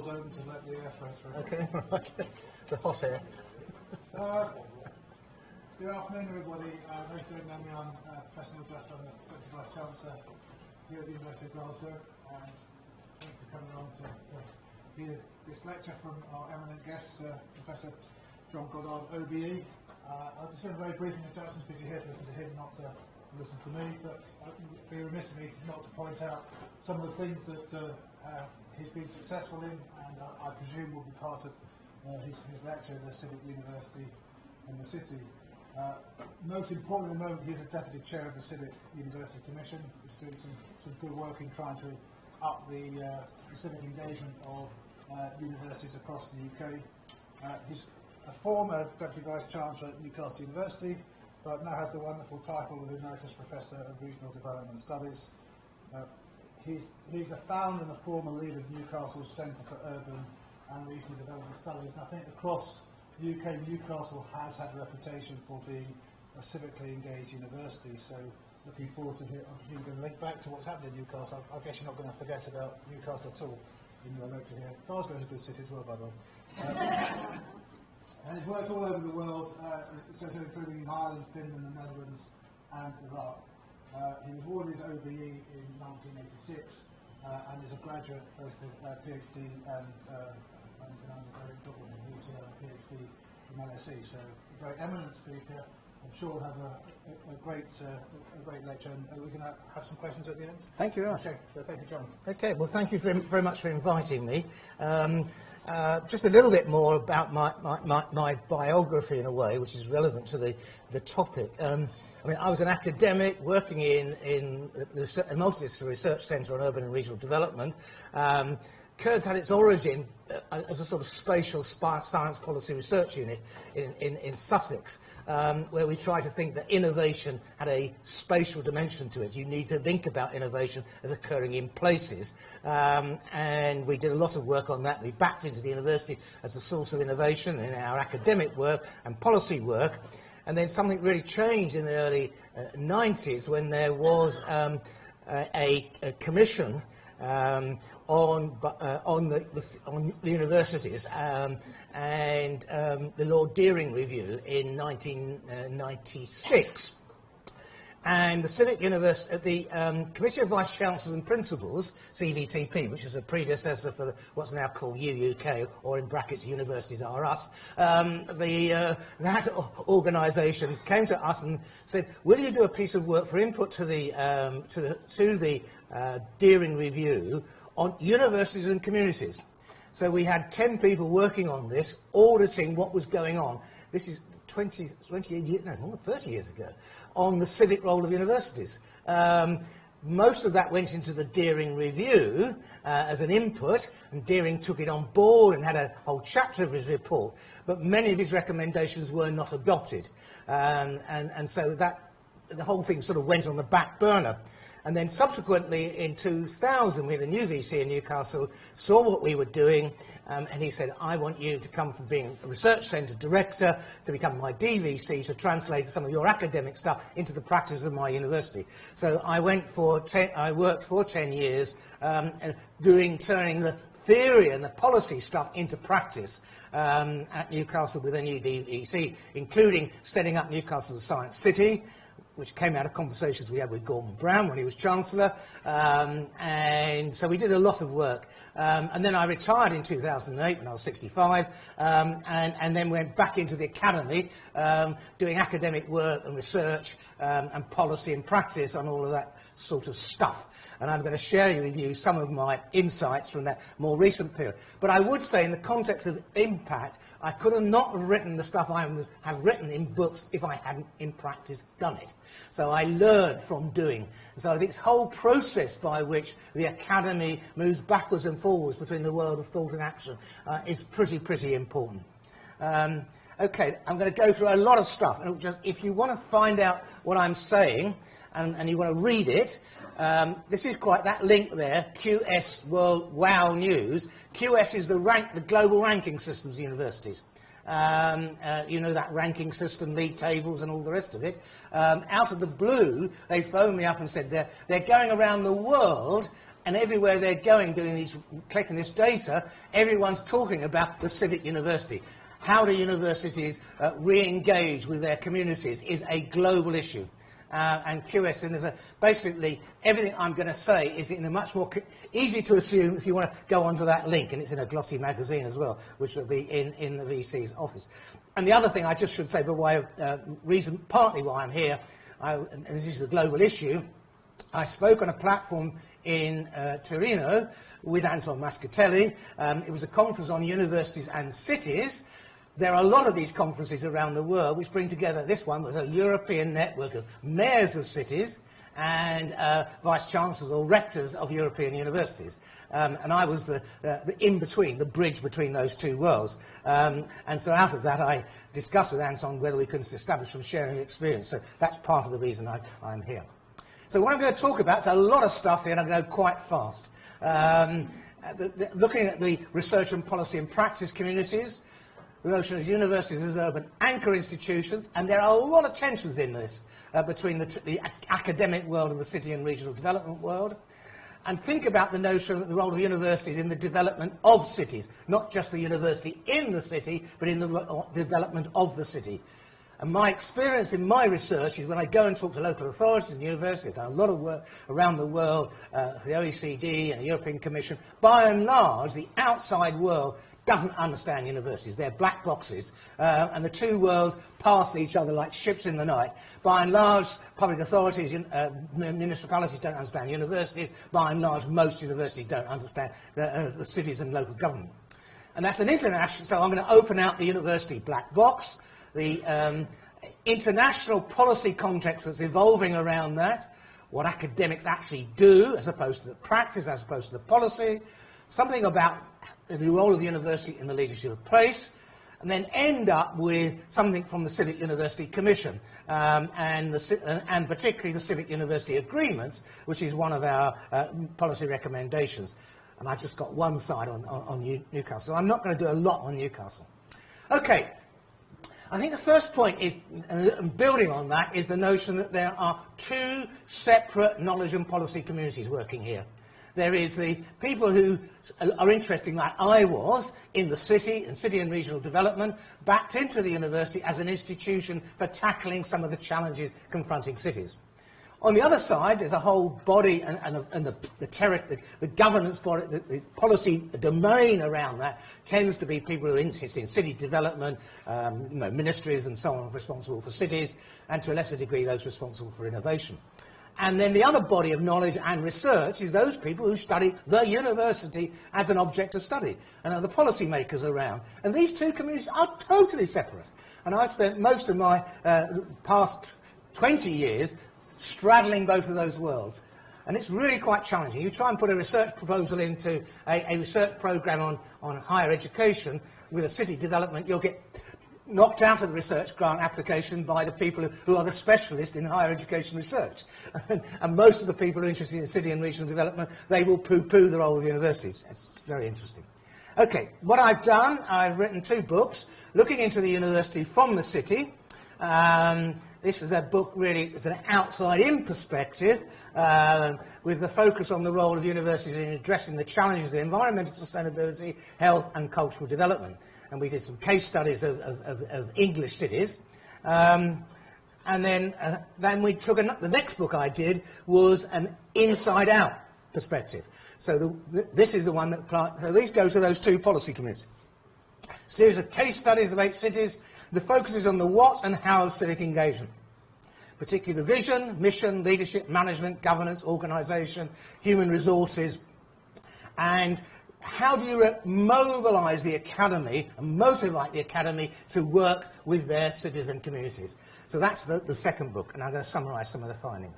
doors open to let the airflow through. Okay, right. the hot air. Uh, good afternoon, everybody. Uh, those who don't know me, I'm uh, Professor Neil Just. I'm the Deputy Vice Chancellor here at the University of Glasgow. And thank you for coming along to, to hear this lecture from our eminent guest, uh, Professor John Goddard, OBE. Uh, I'll just a very brief introduction because you're here to listen to him, not to listen to me. But I would be remiss of me not to point out some of the things that uh, uh, he's been successful in, and I, I presume will be part of uh, his, his lecture, at the Civic University and the City. Uh, most importantly, at the moment, he's a deputy chair of the Civic University Commission, is doing some, some good work in trying to up the, uh, the civic engagement of uh, universities across the UK. Uh, he's a former Deputy Vice Chancellor at Newcastle University, but now has the wonderful title of Emeritus Professor of Regional Development Studies. Uh, he's, he's the founder and the former leader of Newcastle's Centre for Urban and Regional Development Studies. And I think across the UK, Newcastle has had a reputation for being a civically engaged university. So looking forward to hear, I'm going to link back to what's happening in Newcastle. I, I guess you're not going to forget about Newcastle at all in your lecture here. Glasgow is a good city as well, by the way. Uh, and he's worked all over the world, uh, including in Ireland, Finland, the Netherlands, and Iraq. Uh, he was awarded OBE in 1986 uh, and is a graduate, both of uh, PhD and, uh, and, and undergraduate, he's a PhD from LSE. So, a very eminent speaker. I'm sure we'll have a, a, a great, uh, a great lecture, and we're going to have some questions at the end. Thank you very much. Okay, so thank you, John. Okay, well, thank you very, very much for inviting me. Um, uh, just a little bit more about my, my, my, my, biography in a way, which is relevant to the, the topic. Um, I mean, I was an academic working in, in the, the Multidisciplinary Research Centre on Urban and Regional Development. Um, CURDS had its origin uh, as a sort of spatial science policy research unit in, in, in Sussex, um, where we try to think that innovation had a spatial dimension to it. You need to think about innovation as occurring in places. Um, and we did a lot of work on that. We backed into the university as a source of innovation in our academic work and policy work. And then something really changed in the early uh, 90s when there was um, a, a, commission um, on, uh, on, the, the, on, the, universities um, and um, the Lord Deering Review in 1996. And the Civic University, uh, the um, Committee of Vice Chancellors and Principals, CVCP, which is a predecessor for the, what's now called UUK, or in brackets, Universities Are Us, um, the, uh, that organisation came to us and said, will you do a piece of work for input to the, um, to the, to the uh, Dearing Review on universities and communities. So we had 10 people working on this, auditing what was going on. This is 20, 28 years, no, more than 30 years ago, on the civic role of universities. Um, most of that went into the Dearing Review uh, as an input, and Dearing took it on board and had a whole chapter of his report, but many of his recommendations were not adopted. Um, and, and so that, the whole thing sort of went on the back burner. And then subsequently in 2000, we had a new VC in Newcastle, saw what we were doing, um, and he said, I want you to come from being a research centre director to become my DVC to translate some of your academic stuff into the practice of my university. So I went for, ten, I worked for 10 years um, doing, turning the theory and the policy stuff into practice um, at Newcastle with a new DVC, including setting up Newcastle science city, which came out of conversations we had with Gordon Brown when he was Chancellor. Um, and so we did a lot of work. Um, and then I retired in 2008 when I was 65, um, and, and then went back into the academy um, doing academic work and research um, and policy and practice on all of that sort of stuff. And I'm going to share with you some of my insights from that more recent period. But I would say in the context of impact, I could have not written the stuff I have written in books if I hadn't in practice done it. So I learned from doing. So this whole process by which the academy moves backwards and forwards between the world of thought and action uh, is pretty, pretty important. Um, okay, I'm going to go through a lot of stuff. And just, if you want to find out what I'm saying and, and you want to read it, um, this is quite that link there, QS World Wow News. QS is the rank, the global ranking systems universities. Um, uh, you know that ranking system, league tables, and all the rest of it. Um, out of the blue, they phoned me up and said they're, they're going around the world and everywhere they're going, doing these, collecting this data, everyone's talking about the civic university. How do universities uh, re-engage with their communities is a global issue. Uh, and QS, and there's a, basically everything I'm going to say is in a much more easy to assume if you want to go onto that link, and it's in a glossy magazine as well, which will be in, in the VC's office. And the other thing I just should say, way of uh, reason, partly why I'm here, I, and this is a global issue, I spoke on a platform in uh, Torino with Anton Muscatelli. Um, it was a conference on universities and cities. There are a lot of these conferences around the world which bring together, this one was a European network of mayors of cities and uh, vice-chancellors or rectors of European universities. Um, and I was the, uh, the in-between, the bridge between those two worlds. Um, and so out of that, I discussed with Anton whether we could establish some sharing experience. So that's part of the reason I, I'm here. So what I'm going to talk about is a lot of stuff here, and I'm going to go quite fast. Um, the, the, looking at the research and policy and practice communities, the notion of universities as urban anchor institutions, and there are a lot of tensions in this uh, between the, the academic world and the city and regional development world. And think about the notion of the role of universities in the development of cities, not just the university in the city, but in the development of the city. And my experience in my research is when I go and talk to local authorities and universities, I've done a lot of work around the world uh, the OECD and the European Commission, by and large, the outside world doesn't understand universities. They're black boxes, uh, and the two worlds pass each other like ships in the night. By and large, public authorities, uh, municipalities don't understand universities. By and large, most universities don't understand the, uh, the cities and local government. And that's an international, so I'm going to open out the university black box the um, international policy context that's evolving around that, what academics actually do as opposed to the practice, as opposed to the policy, something about the role of the university in the leadership of place, and then end up with something from the Civic University Commission, um, and, the, and, particularly the Civic University Agreements, which is one of our uh, policy recommendations. And I've just got one side on, on, on Newcastle. I'm not going to do a lot on Newcastle. Okay, I think the first point is, and building on that, is the notion that there are two separate knowledge and policy communities working here. There is the people who are interested, like I was, in the city and city and regional development, backed into the university as an institution for tackling some of the challenges confronting cities. On the other side, there's a whole body and, and, and the, the, the, the, governance body, the, policy domain around that tends to be people who are interested in city development, um, you know, ministries and so on responsible for cities, and to a lesser degree those responsible for innovation. And then the other body of knowledge and research is those people who study the university as an object of study and are the policymakers around. And these two communities are totally separate. And I spent most of my uh, past 20 years straddling both of those worlds. And it's really quite challenging. You try and put a research proposal into a, a research program on, on higher education with a city development, you'll get knocked out of the research grant application by the people who are the specialists in higher education research. and, most of the people who are interested in city and regional development, they will poo-poo the role of universities. It's very interesting. Okay, what I've done, I've written two books, looking into the university from the city, um, this is a book really, it's an outside-in perspective uh, with the focus on the role of universities in addressing the challenges of environmental sustainability, health and cultural development. And we did some case studies of, of, of English cities. Um, and then, uh, then we took a, the next book I did was an inside-out perspective. So the, this is the one that, so these go to those two policy committees. Series of case studies of eight cities the focus is on the what and how of civic engagement, particularly the vision, mission, leadership, management, governance, organisation, human resources, and how do you mobilise the academy and motivate the academy to work with their citizen communities? So that's the, the second book, and I'm going to summarise some of the findings.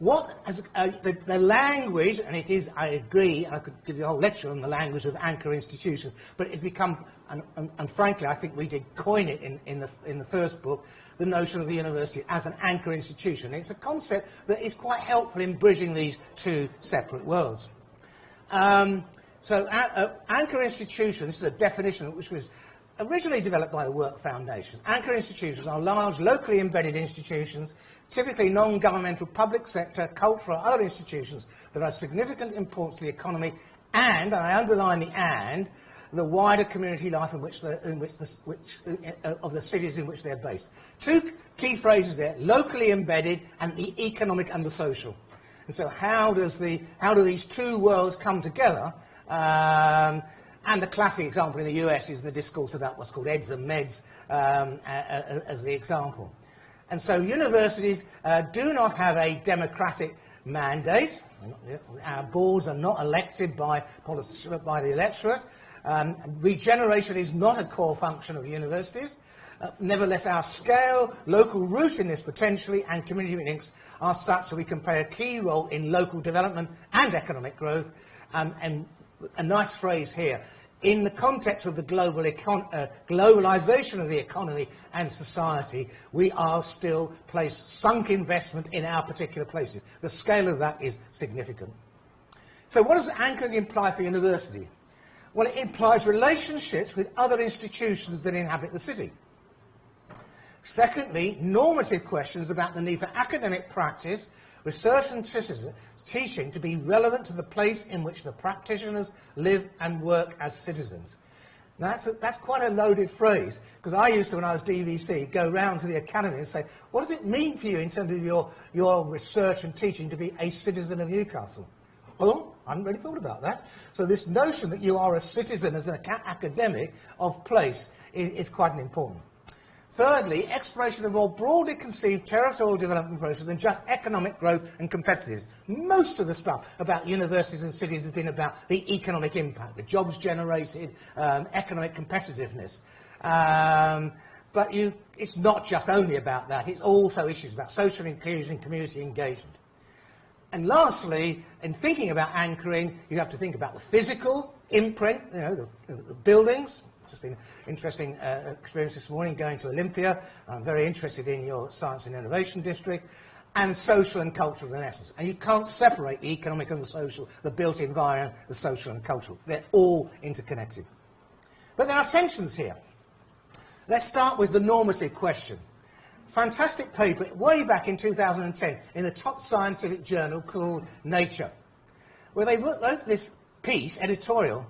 What has, uh, the, the, language, and it is, I agree, and I could give you a whole lecture on the language of anchor institutions, but it's become, and, and, and frankly, I think we did coin it in, in, the, in the first book, the notion of the university as an anchor institution. It's a concept that is quite helpful in bridging these two separate worlds. Um, so uh, anchor institutions, this is a definition which was originally developed by the Work Foundation, anchor institutions are large, locally embedded institutions, typically non-governmental public sector, cultural other institutions that are significant importance to the economy and, and I underline the and, the wider community life in which the, in which the, which, uh, of the cities in which they're based. Two key phrases there, locally embedded and the economic and the social. And so how, does the, how do these two worlds come together? Um, and the classic example in the US is the discourse about what's called EDS and MEDS um, as the example. And so universities uh, do not have a democratic mandate. Our boards are not elected by, by the electorate. Um, regeneration is not a core function of universities. Uh, nevertheless, our scale, local rootiness potentially, and community links are such that we can play a key role in local development and economic growth. Um, and a nice phrase here. In the context of the global uh, globalization of the economy and society, we are still place sunk investment in our particular places. The scale of that is significant. So what does anchoring imply for university? Well, it implies relationships with other institutions that inhabit the city. Secondly, normative questions about the need for academic practice, research and teaching to be relevant to the place in which the practitioners live and work as citizens. Now that's, a, that's quite a loaded phrase, because I used to, when I was DVC, go round to the academy and say, what does it mean to you in terms of your, your research and teaching to be a citizen of Newcastle? Well, I hadn't really thought about that. So this notion that you are a citizen as an academic of place is, is quite an important. Thirdly, exploration of a more broadly conceived territorial development processes than just economic growth and competitiveness. Most of the stuff about universities and cities has been about the economic impact, the jobs generated, um, economic competitiveness. Um, but you, it's not just only about that, it's also issues about social inclusion, community engagement. And lastly, in thinking about anchoring, you have to think about the physical imprint, you know, the, the buildings, it's been an interesting uh, experience this morning going to Olympia. I'm very interested in your Science and Innovation District and social and cultural renaissance. And you can't separate the economic and the social, the built environment, the social and cultural. They're all interconnected. But there are tensions here. Let's start with the normative question. Fantastic paper way back in 2010 in the top scientific journal called Nature, where they wrote this piece, editorial,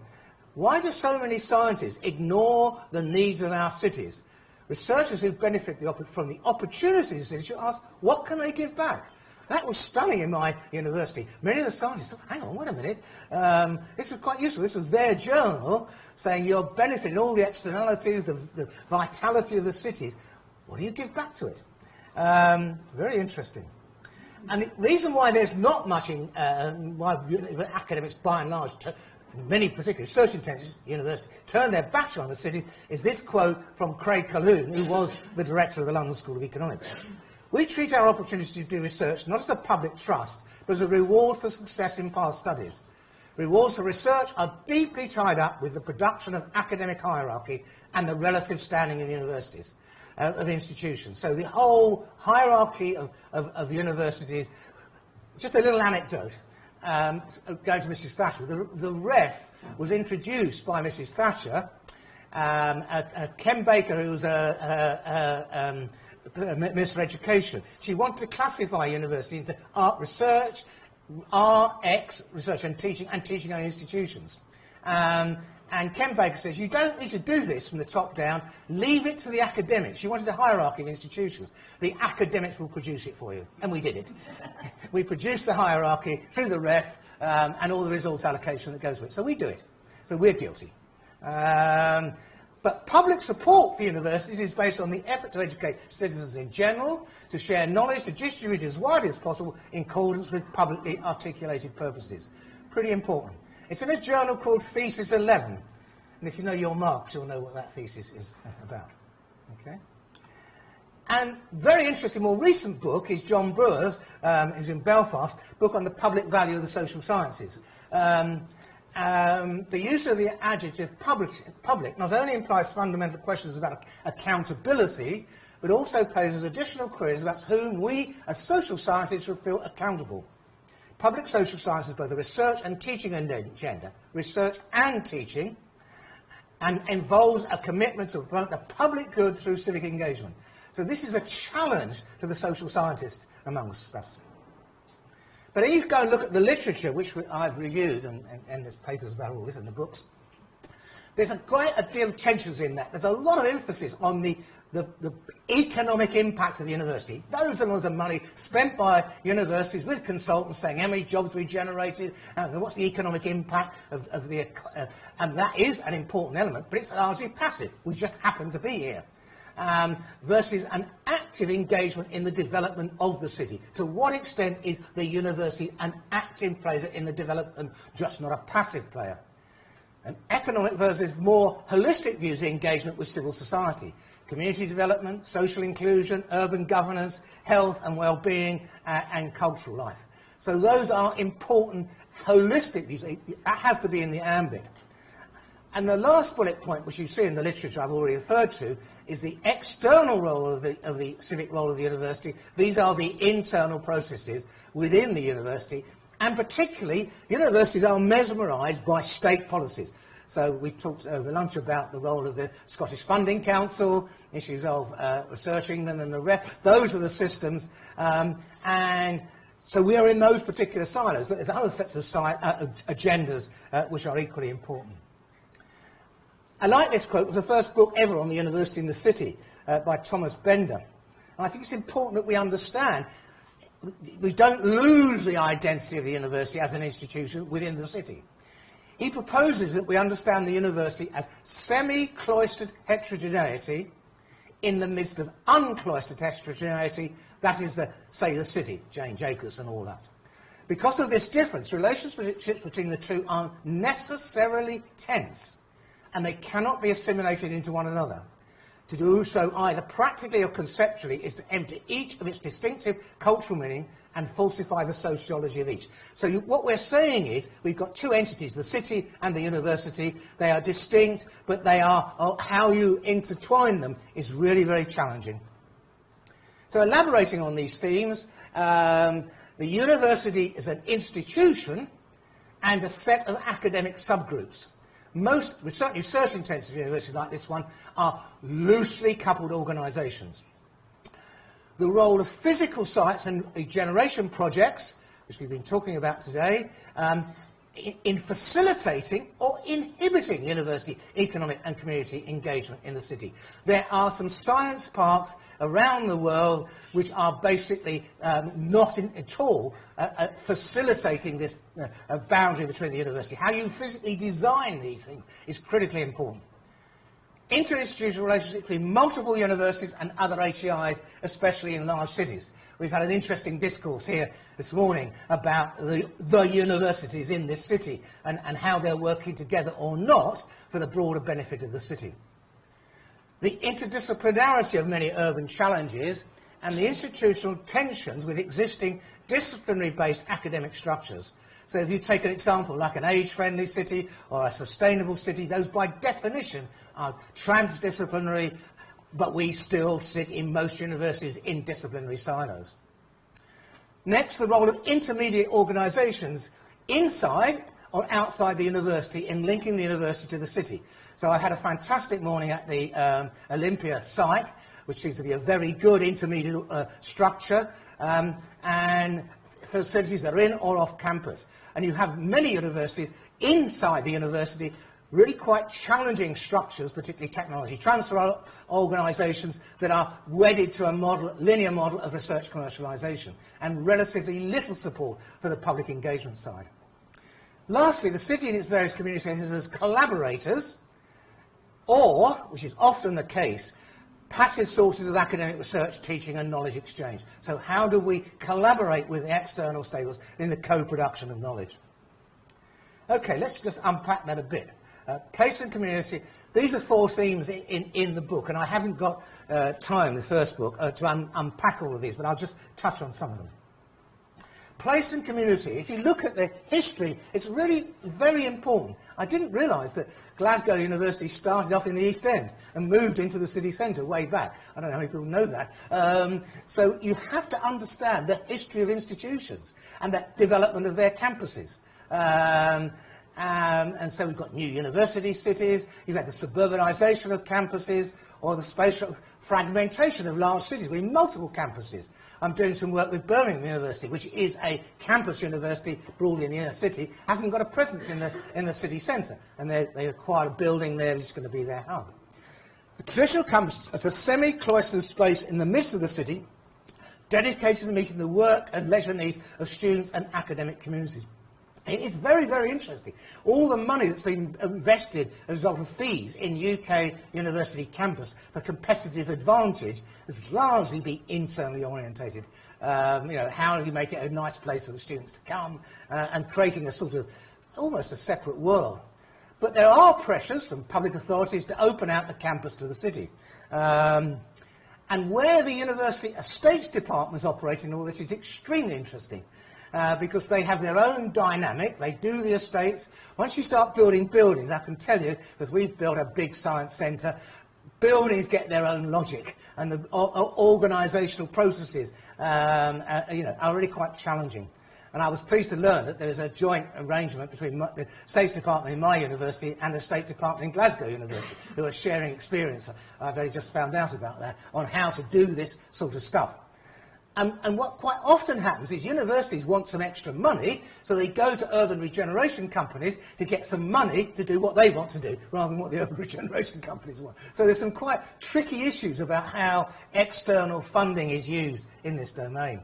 why do so many scientists ignore the needs of our cities? Researchers who benefit the from the opportunities in should ask, what can they give back? That was stunning in my university. Many of the scientists thought, hang on, wait a minute. Um, this was quite useful. This was their journal saying you're benefiting all the externalities, the, the vitality of the cities. What do you give back to it? Um, very interesting. And the reason why there's not much in, uh, why academics by and large many particularly research intensive universities turn their backs on the cities is this quote from Craig Calhoun, who was the director of the London School of Economics. We treat our opportunity to do research not as a public trust, but as a reward for success in past studies. Rewards for research are deeply tied up with the production of academic hierarchy and the relative standing of universities, uh, of institutions. So the whole hierarchy of, of, of universities, just a little anecdote um, going to Mrs Thatcher, the, the ref was introduced by Mrs Thatcher, um, a, a Ken Baker, who was a, a, um, Minister of Education. She wanted to classify university into art research, RX, research and teaching, and teaching on institutions. Um, and Ken Baker says, you don't need to do this from the top down, leave it to the academics. She wanted a hierarchy of institutions. The academics will produce it for you. And we did it. we produced the hierarchy through the ref um, and all the resource allocation that goes with it. So we do it. So we're guilty. Um, but public support for universities is based on the effort to educate citizens in general, to share knowledge, to distribute as widely as possible in accordance with publicly articulated purposes. Pretty important. It's in a journal called Thesis 11. And if you know your Marx, you'll know what that thesis is about. Okay? And very interesting, more recent book is John Brewer's, um, who's in Belfast, book on the public value of the social sciences. Um, um, the use of the adjective public, public not only implies fundamental questions about accountability, but also poses additional queries about whom we, as social scientists, will feel accountable. Public social science is both a research and teaching agenda. Research and teaching. and involves a commitment to promote the public good through civic engagement. So this is a challenge to the social scientists amongst us. But if you go and look at the literature, which I've reviewed, and, and, and there's papers about all this in the books, there's a a deal of tensions in that. There's a lot of emphasis on the, the, the economic impact of the university. Loads and loads of money spent by universities with consultants saying how many jobs we generated, and what's the economic impact of, of the... Uh, and that is an important element, but it's largely passive. We just happen to be here um, versus an active engagement in the development of the city. To what extent is the university an active player in the development, just not a passive player? An economic versus more holistic views of engagement with civil society. Community development, social inclusion, urban governance, health and well-being, uh, and cultural life. So those are important holistic views. That has to be in the ambit. And the last bullet point, which you see in the literature I've already referred to, is the external role of the, of the civic role of the university. These are the internal processes within the university. And particularly, universities are mesmerised by state policies. So we talked over lunch about the role of the Scottish Funding Council, issues of uh, Research England and the rest. Those are the systems. Um, and so we are in those particular silos, but there's other sets of uh, agendas uh, which are equally important. I like this quote. It was the first book ever on the university in the city uh, by Thomas Bender. And I think it's important that we understand we don't lose the identity of the university as an institution within the city. He proposes that we understand the university as semi-cloistered heterogeneity in the midst of uncloistered heterogeneity, that is, the, say, the city, Jane Jacobs and all that. Because of this difference, relationships between the two are necessarily tense and they cannot be assimilated into one another. To do so either practically or conceptually is to empty each of its distinctive cultural meaning and falsify the sociology of each. So you, what we're saying is we've got two entities, the city and the university. They are distinct, but they are uh, how you intertwine them is really very challenging. So elaborating on these themes, um, the university is an institution and a set of academic subgroups most certainly research-intensive universities like this one are loosely coupled organisations. The role of physical sites and regeneration projects, which we've been talking about today, um, in facilitating or inhibiting university economic and community engagement in the city. There are some science parks around the world which are basically um, not in, at all uh, uh, facilitating this uh, boundary between the university. How you physically design these things is critically important interinstitutional relationships between multiple universities and other HEIs, especially in large cities. We've had an interesting discourse here this morning about the, the universities in this city and, and how they're working together or not for the broader benefit of the city. The interdisciplinarity of many urban challenges and the institutional tensions with existing disciplinary-based academic structures. So if you take an example like an age-friendly city or a sustainable city, those by definition are transdisciplinary but we still sit in most universities in disciplinary silos. Next, the role of intermediate organisations inside or outside the university in linking the university to the city. So I had a fantastic morning at the um, Olympia site, which seems to be a very good intermediate uh, structure, um, and facilities that are in or off campus. And you have many universities inside the university really quite challenging structures, particularly technology transfer organisations that are wedded to a model, linear model of research commercialisation and relatively little support for the public engagement side. Lastly, the city and its various communities as collaborators or, which is often the case, passive sources of academic research, teaching and knowledge exchange. So how do we collaborate with the external stakeholders in the co-production of knowledge? Okay, let's just unpack that a bit. Uh, place and community. These are four themes in, in, in the book, and I haven't got uh, time, the first book, uh, to un unpack all of these, but I'll just touch on some of them. Place and community. If you look at the history, it's really very important. I didn't realise that Glasgow University started off in the East End and moved into the city centre way back. I don't know how many people know that. Um, so you have to understand the history of institutions and the development of their campuses. Um, Um, and so we've got new university cities, you've had the suburbanisation of campuses, or the spatial fragmentation of large cities with multiple campuses. I'm doing some work with Birmingham University, which is a campus university broadly in the inner city, hasn't got a presence in the, in the city centre, and they, they acquired a building there which is going to be their hub. The traditional campus is a semi-cloistered space in the midst of the city, dedicated to meeting the work and leisure needs of students and academic communities. It is very, very interesting. All the money that's been invested as a result of fees in UK university campus for competitive advantage has largely been internally orientated. Um, you know, how do you make it a nice place for the students to come uh, and creating a sort of almost a separate world. But there are pressures from public authorities to open out the campus to the city. Um, and where the University Estates Department is operating all this is extremely interesting uh, because they have their own dynamic. They do the estates. Once you start building buildings, I can tell you, because we've built a big science centre, buildings get their own logic and the organisational processes um, uh, you know, are really quite challenging. And I was pleased to learn that there is a joint arrangement between the States Department in my university and the State Department in Glasgow University, who are sharing experience. I've only just found out about that, on how to do this sort of stuff. And, and, what quite often happens is universities want some extra money, so they go to urban regeneration companies to get some money to do what they want to do, rather than what the urban regeneration companies want. So there's some quite tricky issues about how external funding is used in this domain.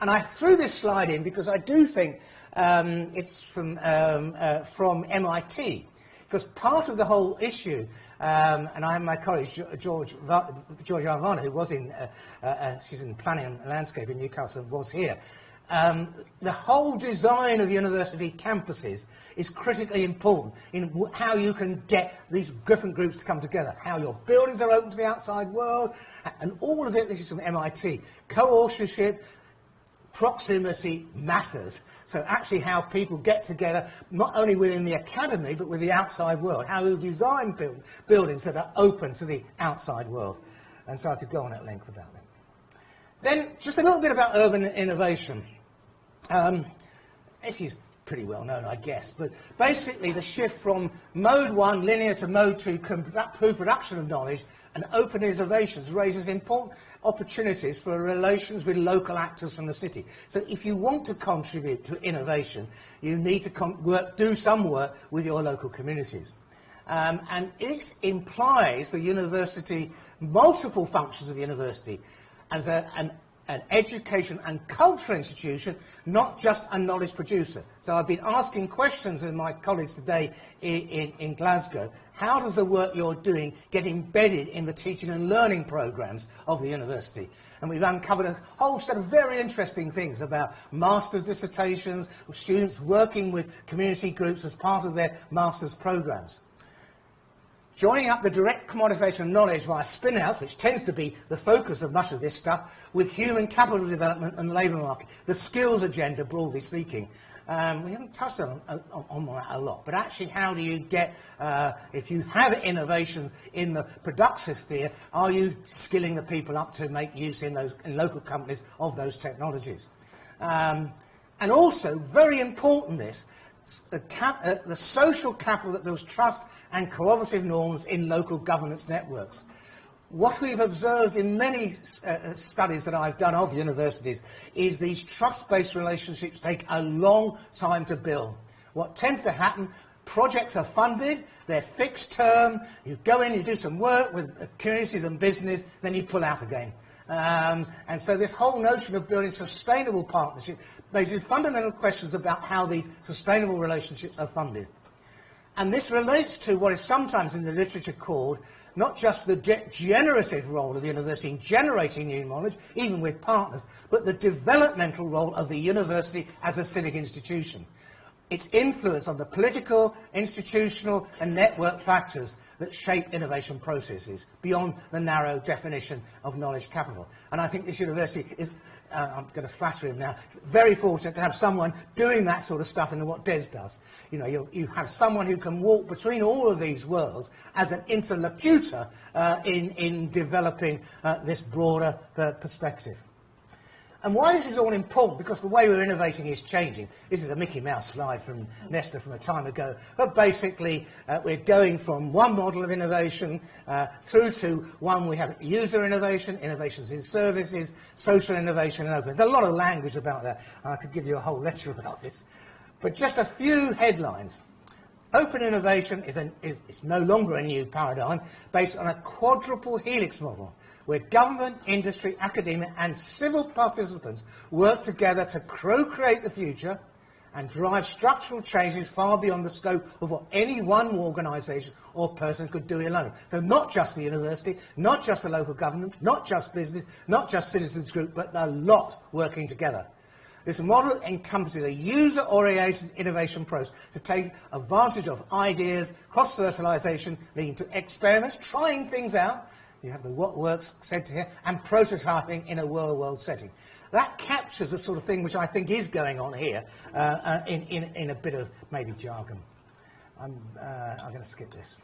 And I threw this slide in because I do think um, it's from, um, uh, from MIT, because part of the whole issue um, and I have my colleague, George, George Arvana, who was in, uh, uh, uh, she's in planning and landscape in Newcastle, was here. Um, the whole design of university campuses is critically important in how you can get these different groups to come together, how your buildings are open to the outside world, and all of it, this is from MIT, co-authorship, proximity matters. So actually how people get together, not only within the academy, but with the outside world, how we design build, buildings that are open to the outside world. And so I could go on at length about that. Then just a little bit about urban innovation. Um, this is pretty well known, I guess, but basically the shift from mode one, linear, to mode two, co-production of knowledge and open innovations raises important opportunities for relations with local actors from the city. So if you want to contribute to innovation, you need to work, do some work with your local communities. Um, and it implies the university, multiple functions of the university, as a, an, an education and cultural institution, not just a knowledge producer. So I've been asking questions of my colleagues today in, in, in Glasgow how does the work you're doing get embedded in the teaching and learning programs of the university? And we've uncovered a whole set of very interesting things about master's dissertations, students working with community groups as part of their master's programs. Joining up the direct commodification of knowledge via spin-outs, which tends to be the focus of much of this stuff, with human capital development and the labour market, the skills agenda, broadly speaking, um, we haven't touched on, on, on, that a lot, but actually how do you get, uh, if you have innovations in the productive sphere, are you skilling the people up to make use in those in local companies of those technologies? Um, and also, very important this, the, cap, uh, the social capital that builds trust and cooperative norms in local governance networks what we've observed in many uh, uh, studies that I've done of universities is these trust-based relationships take a long time to build. What tends to happen, projects are funded, they're fixed term, you go in, you do some work with communities and business, then you pull out again. Um, and so this whole notion of building sustainable partnerships raises fundamental questions about how these sustainable relationships are funded. And this relates to what is sometimes in the literature called not just the de generative role of the university in generating new knowledge, even with partners, but the developmental role of the university as a civic institution. Its influence on the political, institutional and network factors that shape innovation processes beyond the narrow definition of knowledge capital. And I think this university is uh, I'm going to flatter him now, very fortunate to have someone doing that sort of stuff in what Des does. You know, you, you have someone who can walk between all of these worlds as an interlocutor uh, in, in developing uh, this broader uh, perspective. And why this is all important, because the way we're innovating is changing. This is a Mickey Mouse slide from Nesta from a time ago. But basically, uh, we're going from one model of innovation uh, through to one we have user innovation, innovations in services, social innovation, and open. There's a lot of language about that. I could give you a whole lecture about this. But just a few headlines. Open innovation is, an, is, is no longer a new paradigm based on a quadruple helix model where government, industry, academia and civil participants work together to co-create the future and drive structural changes far beyond the scope of what any one organisation or person could do alone. So not just the university, not just the local government, not just business, not just citizens group, but the lot working together. This model encompasses a user-oriented innovation process to take advantage of ideas, cross-fertilisation, leading to experiments, trying things out, you have the what works centre here, and prototyping in a real-world setting. That captures the sort of thing which I think is going on here uh, uh, in, in, in, a bit of maybe jargon. I'm, uh, I'm going to skip this.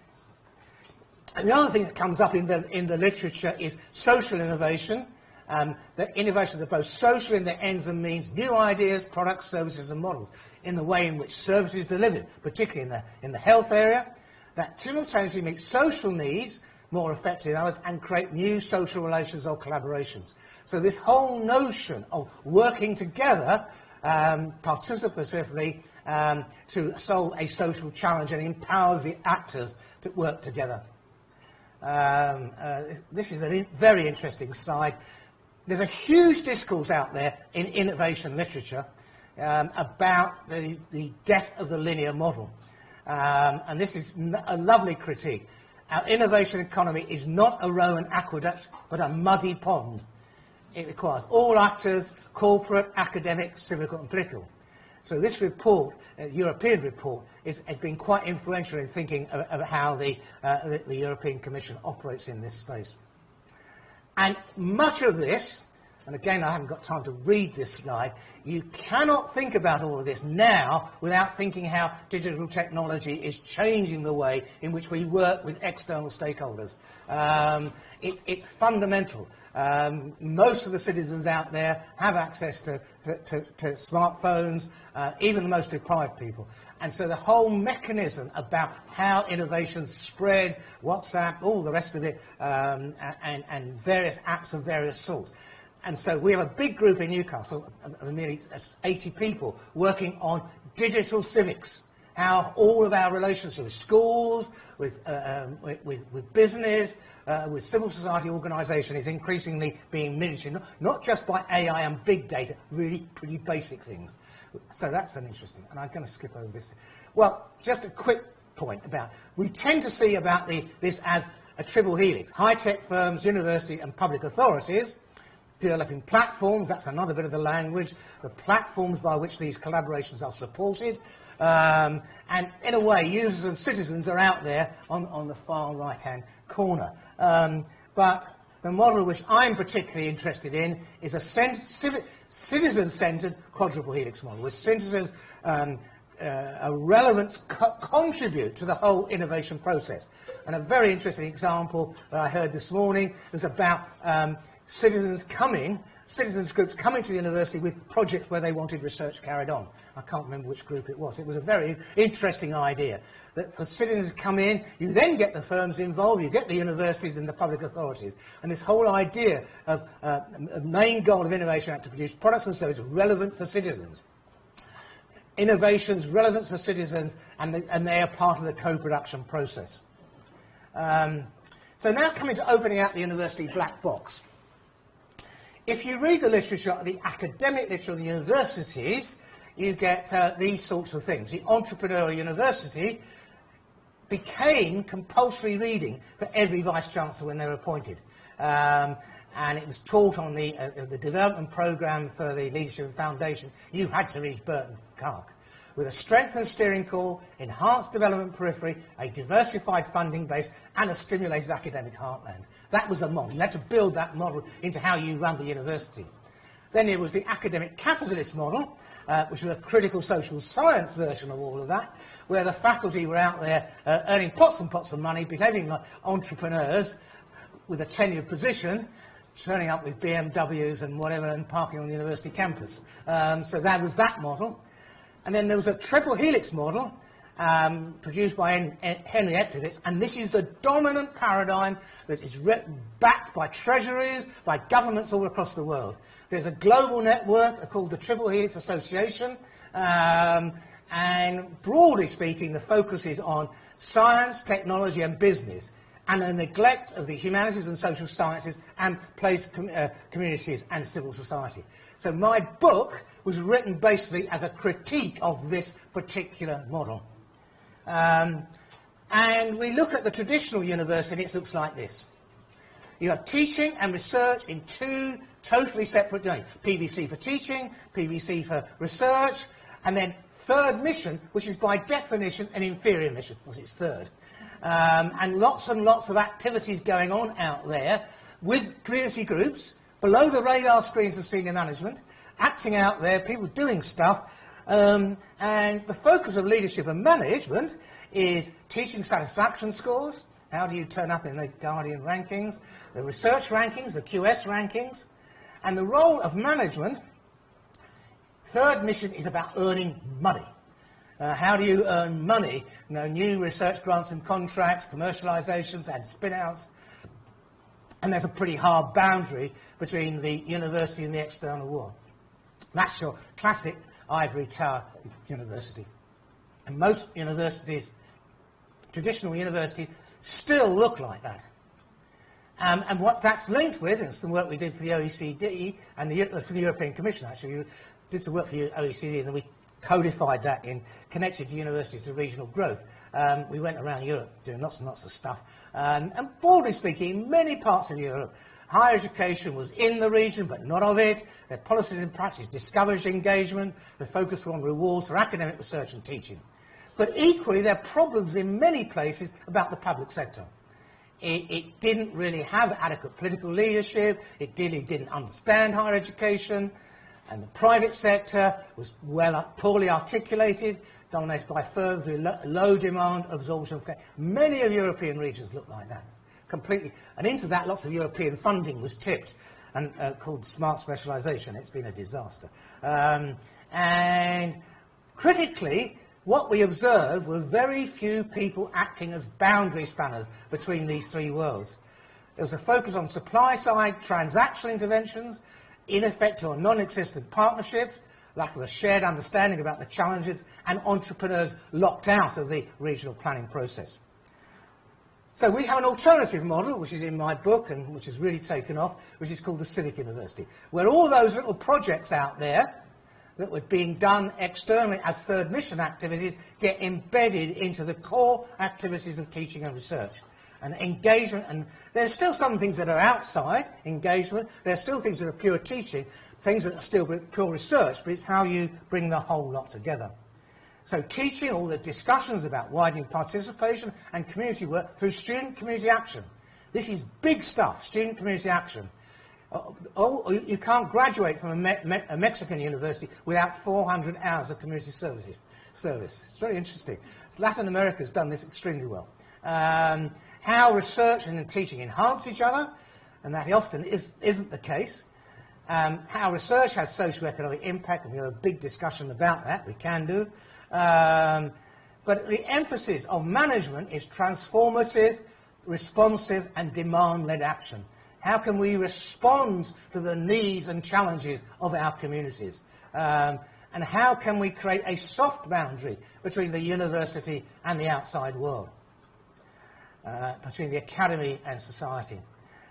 And the other thing that comes up in the, in the literature is social innovation. Um, the innovation that both social in their ends and means, new ideas, products, services and models in the way in which services is delivered, particularly in the, in the health area, that simultaneously meet social needs more effectively than others and create new social relations or collaborations. So this whole notion of working together um, participatively um, to solve a social challenge and empowers the actors to work together. Um, uh, this is a very interesting slide. There's a huge discourse out there in innovation literature um, about the, the death of the linear model. Um, and this is a lovely critique. Our innovation economy is not a Roman aqueduct, but a muddy pond. It requires all actors, corporate, academic, civic and political. So this report, uh, European report, is, has been quite influential in thinking of, of how the, uh, the, the European Commission operates in this space. And much of this, and again I haven't got time to read this slide, you cannot think about all of this now without thinking how digital technology is changing the way in which we work with external stakeholders. Um, it's, it's, fundamental. Um, most of the citizens out there have access to, to, to smartphones, uh, even the most deprived people. And so the whole mechanism about how innovations spread, WhatsApp, all the rest of it, um, and, and various apps of various sorts. And so we have a big group in Newcastle, of nearly 80 people, working on digital civics, how all of our relationships with schools, with, uh, um, with, with, business, uh, with civil society organisation is increasingly being miniatured, not just by AI and big data, really pretty basic things. So that's an interesting, and I'm going to skip over this. Well, just a quick point about, we tend to see about the, this as a triple helix, high-tech firms, university and public authorities, developing platforms, that's another bit of the language, the platforms by which these collaborations are supported. Um, and in a way, users and citizens are out there on, on the far right-hand corner. Um, but the model which I'm particularly interested in is a citizen-centered quadruple helix model, where citizens um, uh, a relevance co contribute to the whole innovation process. And a very interesting example that I heard this morning was about um, citizens coming, citizens groups coming to the university with projects where they wanted research carried on. I can't remember which group it was. It was a very interesting idea that for citizens to come in, you then get the firms involved, you get the universities and the public authorities. And this whole idea of uh, a main goal of Innovation Act to produce products and services relevant for citizens. Innovations relevant for citizens, and, the, and they are part of the co-production process. Um, so now coming to opening out the university black box. If you read the literature, the academic literature of the universities, you get uh, these sorts of things. The entrepreneurial university became compulsory reading for every vice-chancellor when they were appointed. Um, and it was taught on the, uh, the development programme for the Leadership Foundation. You had to read Burton Clark. With a strengthened steering core, enhanced development periphery, a diversified funding base, and a stimulated academic heartland. That was the model. You had to build that model into how you run the university. Then there was the academic capitalist model, uh, which was a critical social science version of all of that, where the faculty were out there uh, earning pots and pots of money, behaving like entrepreneurs with a tenured position, turning up with BMWs and whatever and parking on the university campus. Um, so that was that model. And then there was a triple helix model um, produced by Hen- Henry Etzkowitz, and this is the dominant paradigm that is backed by treasuries, by governments all across the world. There's a global network called the Triple Helix Association, um, and broadly speaking, the focus is on science, technology, and business and the neglect of the humanities and social sciences and place com- uh, communities and civil society. So my book was written basically as a critique of this particular model. Um, and we look at the traditional university, and it looks like this. You have teaching and research in two totally separate domains. PVC for teaching, PVC for research, and then third mission, which is by definition an inferior mission, because it's third. Um, and lots and lots of activities going on out there with community groups, below the radar screens of senior management, acting out there, people doing stuff, um, and the focus of leadership and management is teaching satisfaction scores. How do you turn up in the Guardian rankings, the research rankings, the QS rankings, and the role of management. Third mission is about earning money. Uh, how do you earn money? You know, new research grants and contracts, commercializations and spin-outs. And there's a pretty hard boundary between the university and the external world. That's your classic ivory tower university. And most universities, traditional universities, still look like that. Um, and what that's linked with, and some work we did for the OECD and the, for the European Commission, actually, we did some work for the OECD, and then we codified that in connected universities to regional growth. Um, we went around Europe doing lots and lots of stuff. Um, and broadly speaking, in many parts of Europe, higher education was in the region but not of it. Their policies and practice discouraged engagement. The focus on rewards for academic research and teaching. But equally, there are problems in many places about the public sector. It, it didn't really have adequate political leadership. It really didn't understand higher education and the private sector was well, poorly articulated, dominated by firms with lo low demand absorption. Many of European regions look like that, completely. And into that, lots of European funding was tipped and uh, called smart specialisation. It's been a disaster. Um, and critically, what we observed were very few people acting as boundary spanners between these three worlds. There was a focus on supply side transactional interventions, ineffective or non-existent partnerships, lack of a shared understanding about the challenges, and entrepreneurs locked out of the regional planning process. So we have an alternative model, which is in my book and which has really taken off, which is called the Civic University, where all those little projects out there that were being done externally as third mission activities get embedded into the core activities of teaching and research and engagement. And there's still some things that are outside engagement. There's still things that are pure teaching, things that are still pure research, but it's how you bring the whole lot together. So teaching, all the discussions about widening participation and community work through student community action. This is big stuff, student community action. Oh, oh you can't graduate from a, Me Me a, Mexican university without 400 hours of community services, service. It's very interesting. Latin America has done this extremely well. Um, how research and teaching enhance each other, and that often is, isn't the case. Um, how research has socio-economic impact, and we have a big discussion about that, we can do. Um, but the emphasis of management is transformative, responsive, and demand-led action. How can we respond to the needs and challenges of our communities? Um, and how can we create a soft boundary between the university and the outside world? uh, between the academy and society.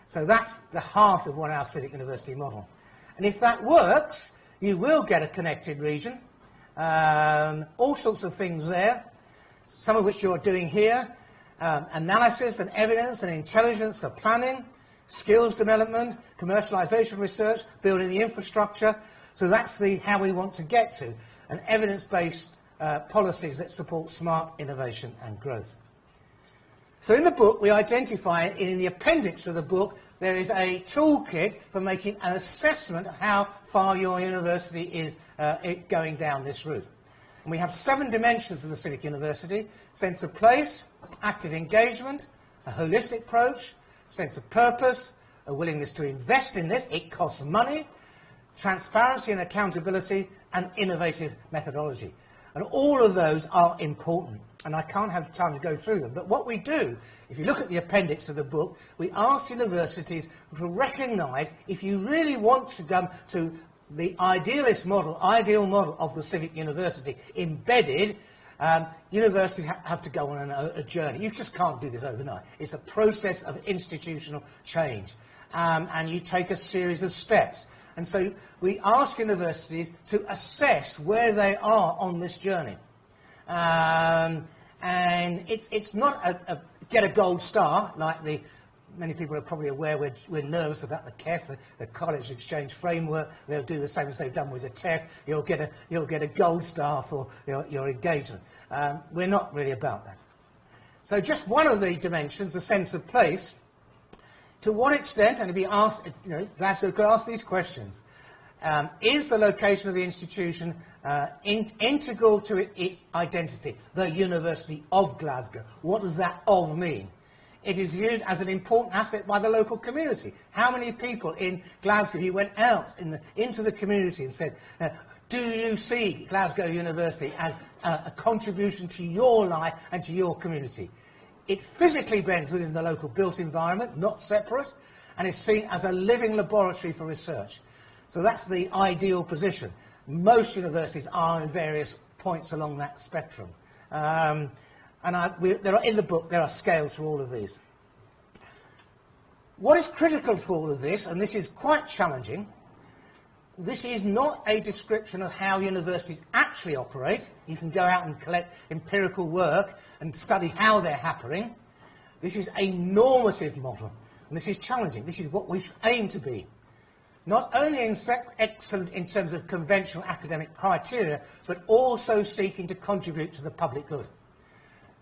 So that's the heart of one our civic university model. And if that works, you will get a connected region. Um, all sorts of things there, some of which you're doing here. Um, analysis and evidence and intelligence for planning, skills development, commercialization research, building the infrastructure. So that's the how we want to get to an evidence-based uh, policies that support smart innovation and growth. So in the book, we identify, in the appendix of the book, there is a toolkit for making an assessment of how far your university is uh, going down this route. And we have seven dimensions of the Civic University, sense of place, active engagement, a holistic approach, sense of purpose, a willingness to invest in this. It costs money, transparency and accountability, and innovative methodology. And all of those are important. And I can't have time to go through them. But what we do, if you look at the appendix of the book, we ask universities to recognise if you really want to come to the idealist model, ideal model of the civic university embedded, um, universities ha have to go on a, a, journey. You just can't do this overnight. It's a process of institutional change. Um, and you take a series of steps. And so we ask universities to assess where they are on this journey. Um, and it's, it's not a, a, get a gold star like the many people are probably aware we're, we're nervous about the KEF, the, the, Knowledge Exchange Framework. They'll do the same as they've done with the TEF. You'll get a, you'll get a gold star for your, your engagement. Um, we're not really about that. So just one of the dimensions, the sense of place, to what extent, and to be asked, you know, Glasgow could ask these questions. Um, is the location of the institution uh, in, integral to it, its identity, the University of Glasgow? What does that of mean? It is viewed as an important asset by the local community. How many people in Glasgow who went out in the, into the community and said, uh, do you see Glasgow University as a contribution to your life and to your community? It physically blends within the local built environment, not separate, and is seen as a living laboratory for research. So that's the ideal position. Most universities are in various points along that spectrum. Um, and I, we, there are, in the book, there are scales for all of these. What is critical for all of this, and this is quite challenging, this is not a description of how universities actually operate. You can go out and collect empirical work and study how they're happening. This is a normative model, and this is challenging. This is what we aim to be not only in excellent in terms of conventional academic criteria, but also seeking to contribute to the public good.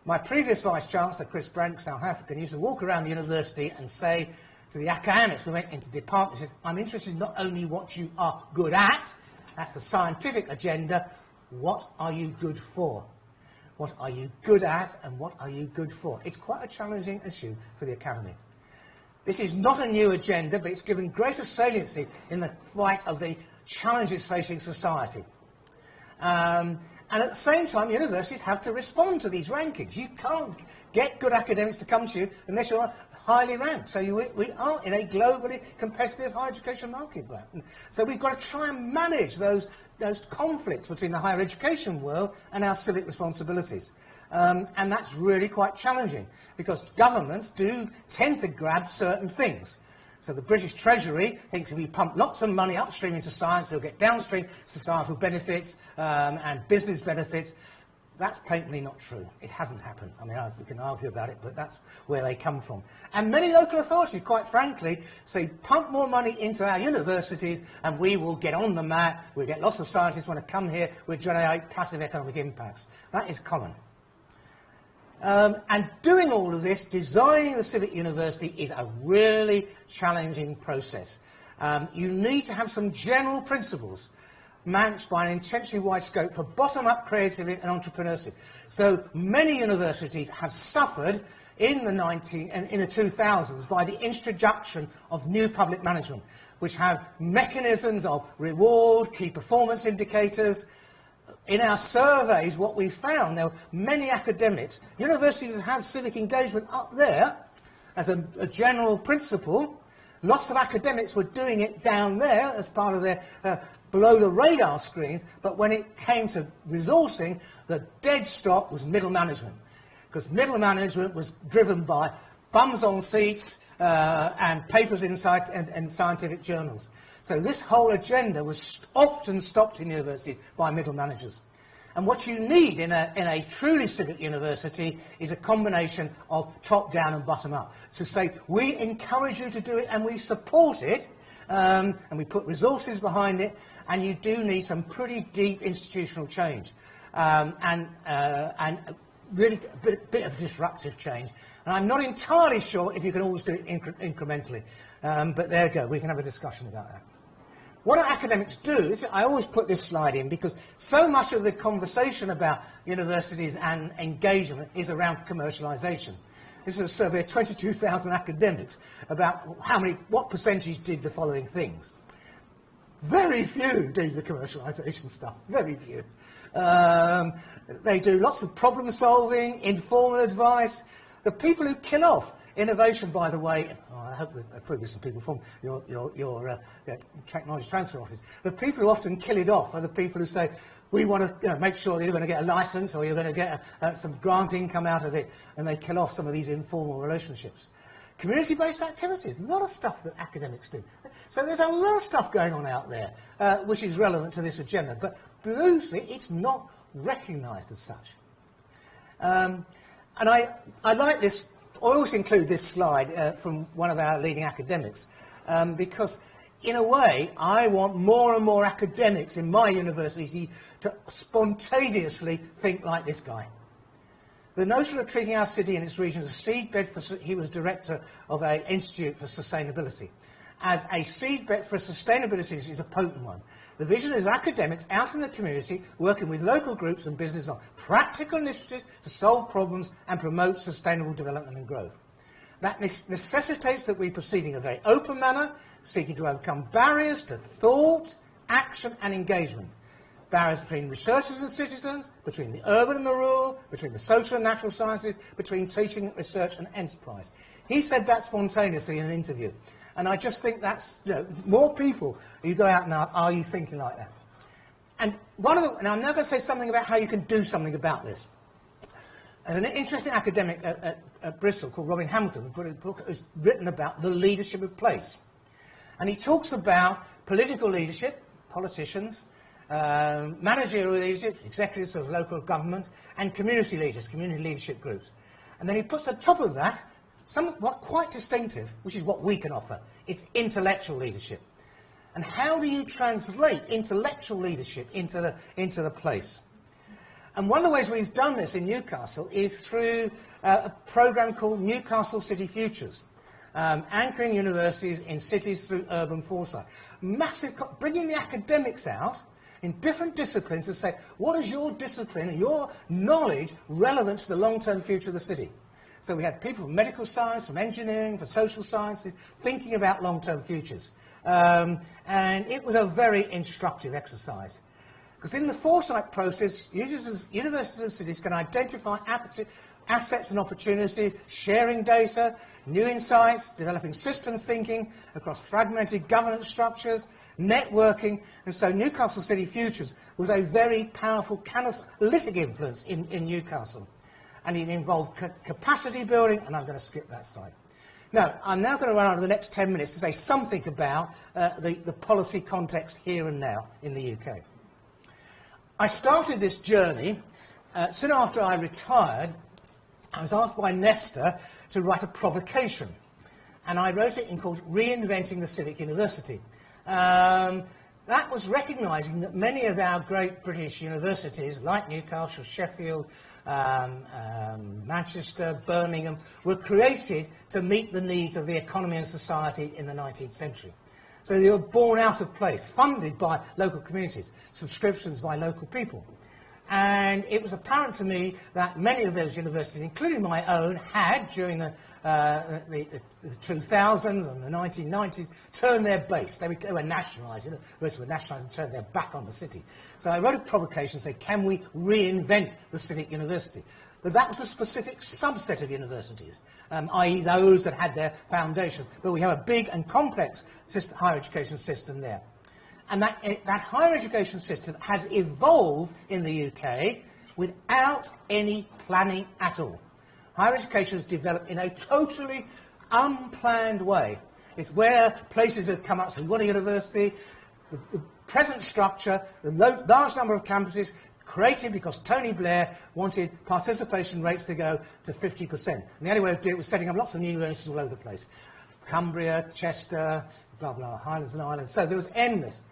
My previous Vice-Chancellor, Chris Brink, South African, used to walk around the university and say to the academics, we went into departments, I'm interested in not only what you are good at, that's the scientific agenda, what are you good for? What are you good at and what are you good for? It's quite a challenging issue for the academy. This is not a new agenda, but it's given greater saliency in the fight of the challenges facing society. Um, and at the same time, universities have to respond to these rankings. You can't get good academics to come to you unless you're highly ranked. So you, we are in a globally competitive higher education market. So we've got to try and manage those, those conflicts between the higher education world and our civic responsibilities. Um, and that's really quite challenging because governments do tend to grab certain things. So the British Treasury thinks if we pump lots of money upstream into science, they'll get downstream societal benefits um, and business benefits. That's patently not true. It hasn't happened. I mean, I, we can argue about it, but that's where they come from. And many local authorities, quite frankly, say, pump more money into our universities and we will get on the map. We'll get lots of scientists want to come here. We'll generate passive economic impacts. That is common. Um, and doing all of this, designing the Civic University, is a really challenging process. Um, you need to have some general principles managed by an intentionally wide scope for bottom-up creativity and entrepreneurship. So many universities have suffered in the, 19, in the 2000s by the introduction of new public management, which have mechanisms of reward, key performance indicators, in our surveys, what we found, there were many academics, universities that have civic engagement up there as a, a, general principle. Lots of academics were doing it down there as part of their uh, below the radar screens, but when it came to resourcing, the dead stop was middle management. Because middle management was driven by bums on seats uh, and papers in, and, and scientific journals. So this whole agenda was often stopped in universities by middle managers. And what you need in a, in a truly civic university is a combination of top-down and bottom-up. To say, we encourage you to do it and we support it, um, and we put resources behind it, and you do need some pretty deep institutional change. Um, and, uh, and really a bit, bit, of disruptive change. And I'm not entirely sure if you can always do it incre incrementally. Um, but there you go, we can have a discussion about that. What academics do? Is, I always put this slide in because so much of the conversation about universities and engagement is around commercialisation. this is a survey of 22,000 academics about how many, what percentage did the following things. Very few do the commercialisation stuff, very few. Um, they do lots of problem solving, informal advice. The people who kill off innovation, by the way, oh, I hope we probably some people from your, your, your uh, technology transfer office. The people who often kill it off are the people who say, we want to you know, make sure that you're going to get a license or you're going to get a, uh, some grant income out of it, and they kill off some of these informal relationships. Community-based activities, a lot of stuff that academics do. So there's a lot of stuff going on out there uh, which is relevant to this agenda, but loosely it's not recognised as such. Um, and I, I like this, I always include this slide uh, from one of our leading academics, um, because in a way I want more and more academics in my university to spontaneously think like this guy. The notion of treating our city and its region as a seedbed for, he was director of an institute for sustainability. As a seedbed for sustainability is a potent one. The vision is academics out in the community working with local groups and business on practical initiatives to solve problems and promote sustainable development and growth. That necessitates that we proceed in a very open manner, seeking to overcome barriers to thought, action and engagement barriers between researchers and citizens, between the urban and the rural, between the social and natural sciences, between teaching, research and enterprise. He said that spontaneously in an interview. And I just think that's, you know, more people, you go out now, are you thinking like that? And one of the, and I'm now going to say something about how you can do something about this. There's an interesting academic at, at, at Bristol called Robin Hambleton who book who's written about the leadership of place. And he talks about political leadership, politicians, um, managerial leadership, executives of local government, and community leaders, community leadership groups. And then he puts the top of that somewhat quite distinctive, which is what we can offer. It's intellectual leadership. And how do you translate intellectual leadership into the, into the place? And one of the ways we've done this in Newcastle is through uh, a program called Newcastle City Futures, um, anchoring universities in cities through urban foresight. Massive, bringing the academics out in different disciplines to say, what is your discipline your knowledge relevant to the long-term future of the city? So we had people from medical science, from engineering, from social sciences, thinking about long-term futures. Um, and it was a very instructive exercise. Because in the foresight process, universities and cities can identify assets and opportunities, sharing data, new insights, developing systems thinking across fragmented governance structures, networking, and so Newcastle City Futures was a very powerful catalytic influence in, in Newcastle. And it involved ca capacity building, and I'm going to skip that slide. Now, I'm now going to run out of the next 10 minutes to say something about uh, the, the policy context here and now in the UK. I started this journey uh, soon after I retired. I was asked by Nesta to write a provocation, and I wrote it in called Reinventing the Civic University. Um, that was recognising that many of our great British universities, like Newcastle, Sheffield, um, um, Manchester, Birmingham, were created to meet the needs of the economy and society in the 19th century. So they were born out of place, funded by local communities, subscriptions by local people. And it was apparent to me that many of those universities, including my own, had, during the, uh, the, the 2000s and the 1990s, turned their base. They were, they were nationalised. Universities were nationalised and turned their back on the city. So I wrote a provocation said, can we reinvent the civic university? But that was a specific subset of universities, um, i.e. those that had their foundation. But we have a big and complex higher education system there. And that, eh, that higher education system has evolved in the UK without any planning at all. Higher education has developed in a totally unplanned way. It's where places have come up. So you want a university, the, the present structure, the large number of campuses created because Tony Blair wanted participation rates to go to 50%. And the only way to do it was setting up lots of new universities all over the place. Cumbria, Chester, blah, blah, Highlands and Islands. So there was endless.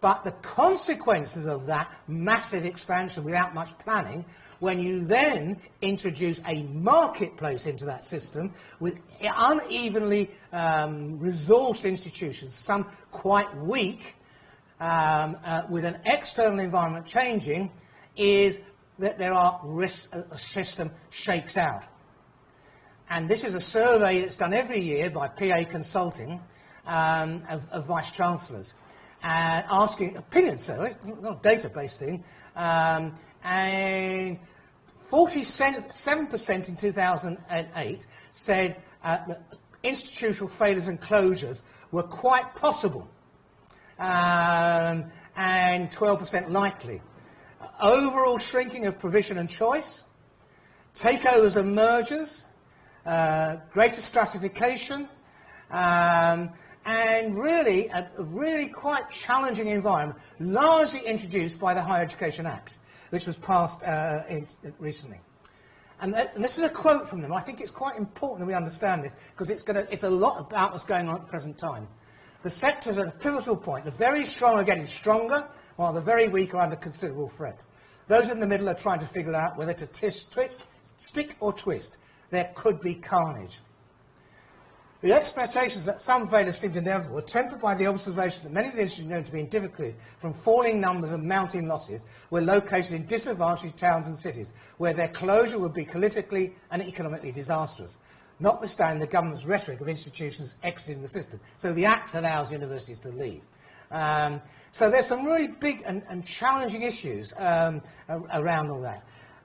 But the consequences of that massive expansion without much planning, when you then introduce a marketplace into that system with unevenly um, resourced institutions, some quite weak, um, uh, with an external environment changing, is that there are risks, a system shakes out. and this is a survey that's done every year by PA Consulting um, of, of vice chancellors, and asking opinion survey, it's not a database thing, um, and 47% in 2008 said uh, that institutional failures and closures were quite possible, um, and 12% likely. Overall shrinking of provision and choice, takeovers and mergers, uh, greater stratification, um, and really a, a really quite challenging environment, largely introduced by the Higher Education Act, which was passed uh, in, recently. And, th- and, this is a quote from them. I think it's quite important that we understand this because it's, gonna, it's a lot about what's going on at the present time. The sectors at a pivotal point. The very strong are getting stronger, while the very weak are under considerable threat. Those in the middle are trying to figure out whether to tis- twi- stick or twist. There could be carnage. The expectations that some failures seemed inevitable were tempered by the observation that many of the institutions known to be in difficulty from falling numbers and mounting losses were located in disadvantaged towns and cities, where their closure would be politically and economically disastrous, notwithstanding the government's rhetoric of institutions exiting the system. So the Act allows universities to leave. Um, so there's some really big and, and challenging issues um, around all that.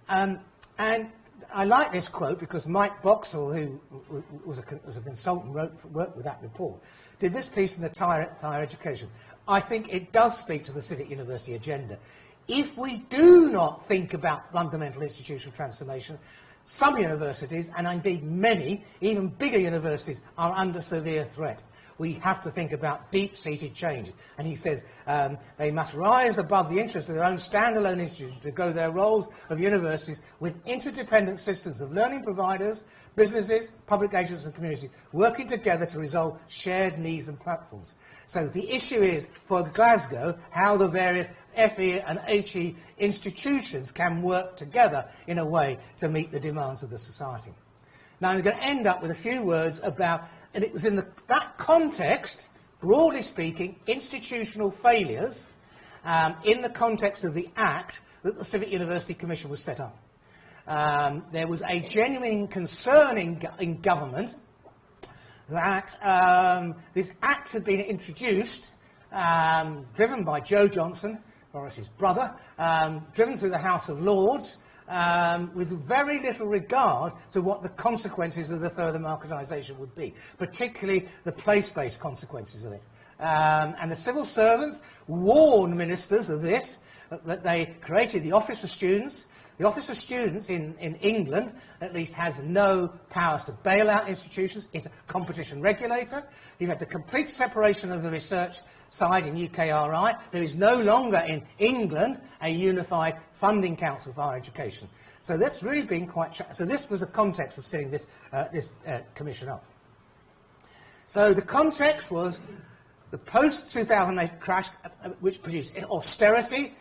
Um, and I like this quote because Mike Boxall, who was a, was a consultant, wrote, worked with that report, did this piece in the higher, higher education. I think it does speak to the civic university agenda. If we do not think about fundamental institutional transformation, some universities, and indeed many, even bigger universities, are under severe threat we have to think about deep-seated change. And he says um, they must rise above the interests of their own standalone institutions to grow their roles of universities with interdependent systems of learning providers, businesses, public agents and communities working together to resolve shared needs and platforms. So the issue is, for Glasgow, how the various FE and HE institutions can work together in a way to meet the demands of the society. Now I'm going to end up with a few words about and it was in the, that context, broadly speaking, institutional failures, um, in the context of the Act, that the Civic University Commission was set up. Um, there was a genuine concern in, in government that um, this Act had been introduced, um, driven by Jo Johnson, Boris's brother, um, driven through the House of Lords, um, with very little regard to what the consequences of the further marketisation would be, particularly the place-based consequences of it. Um, and the civil servants warned ministers of this, that they created the Office for Students. The Office of Students in, in England, at least, has no powers to bail out institutions. It's a competition regulator. You've had the complete separation of the research side in UKRI. There is no longer in England a unified funding council for higher education. So that's really been quite. so this was the context of setting this, uh, this uh, commission up. So the context was the post-2008 crash, uh, which produced austerity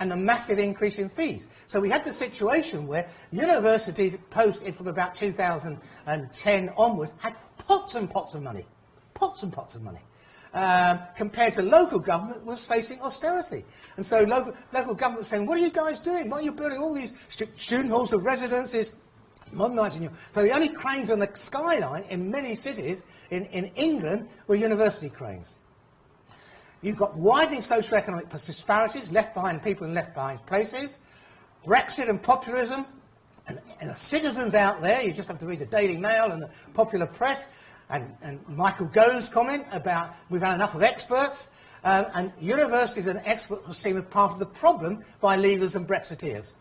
and a massive increase in fees. So we had the situation where universities post from about 2010 onwards had pots and pots of money, pots and pots of money um, compared to local government was facing austerity. And so local, local government was saying, what are you guys doing? Why are you building all these student halls of residences, modernising you? So the only cranes on the skyline in many cities in, in England were university cranes. You've got widening socio-economic disparities, left behind people in left behind places, Brexit and populism, and, and the citizens out there, you just have to read the Daily Mail and the popular press, and, and Michael Gove's comment about we've had enough of experts, um, and universities and experts seen as part of the problem by Leavers and Brexiteers.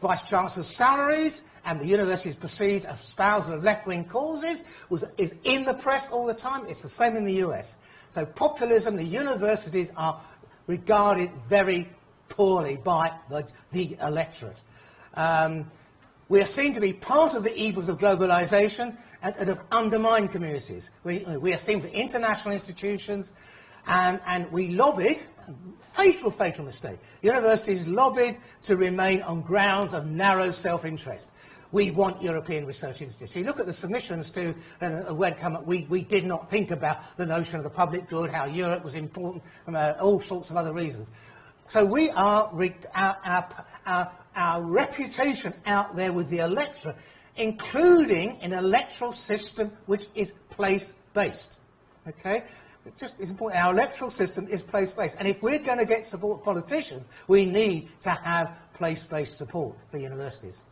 Vice-Chancellor's salaries and the university's perceived espousal of left-wing causes was, is in the press all the time. It's the same in the US. So populism, the universities are regarded very poorly by the, the electorate. Um, we are seen to be part of the evils of globalisation and, and have undermined communities. We, we are seen for international institutions, and, and we lobbied, fatal, fatal mistake, universities lobbied to remain on grounds of narrow self-interest. We want European research institutes. You look at the submissions to uh, up, we, we did not think about the notion of the public good, how Europe was important, from uh, all sorts of other reasons. So we are, our, our, our, our reputation out there with the electorate including an electoral system which is place-based. Okay? Just is important. Our electoral system is place-based. And if we're going to get support politicians, we need to have place-based support for universities.